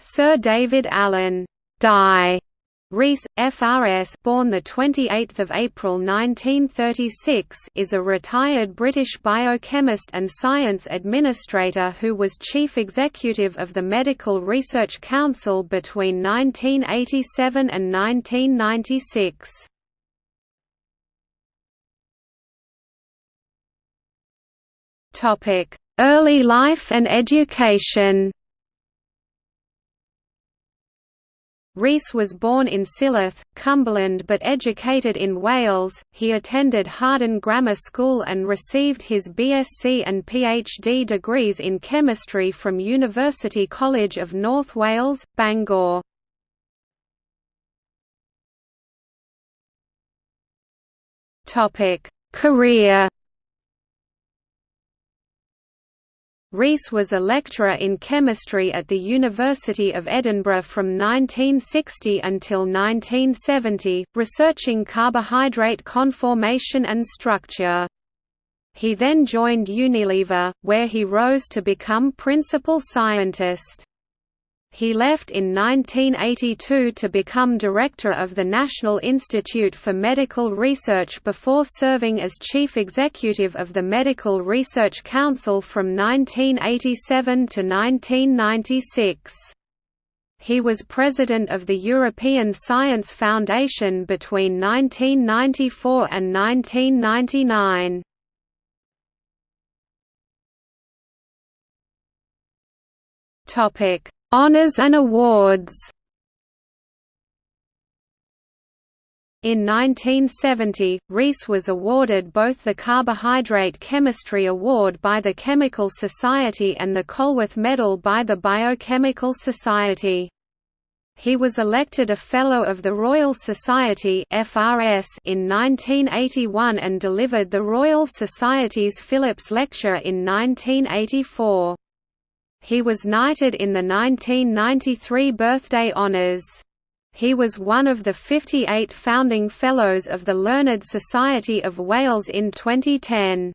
Sir David Allen Di Rees, FRS, born the 28th of April 1936, is a retired British biochemist and science administrator who was chief executive of the Medical Research Council between 1987 and 1996. Topic: Early life and education. Rees was born in Silloth, Cumberland but educated in Wales. He attended Hawarden Grammar School and received his BSc and PhD degrees in chemistry from University College of North Wales, Bangor. Topic: Career Rees was a lecturer in chemistry at the University of Edinburgh from 1960 until 1970, researching carbohydrate conformation and structure. He then joined Unilever, where he rose to become principal scientist. He left in 1982 to become director of the National Institute for Medical Research before serving as chief executive of the Medical Research Council from 1987 to 1996. He was president of the European Science Foundation between 1994 and 1999. Topic Honours and awards In 1970, Rees was awarded both the Carbohydrate Chemistry Award by the Chemical Society and the Colworth Medal by the Biochemical Society. He was elected a Fellow of the Royal Society (FRS) in 1981 and delivered the Royal Society's Philips Lecture in 1984. He was knighted in the 1993 birthday honours. He was one of the 58 founding Fellows of the Learned Society of Wales in 2010.